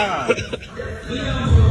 啊，啊。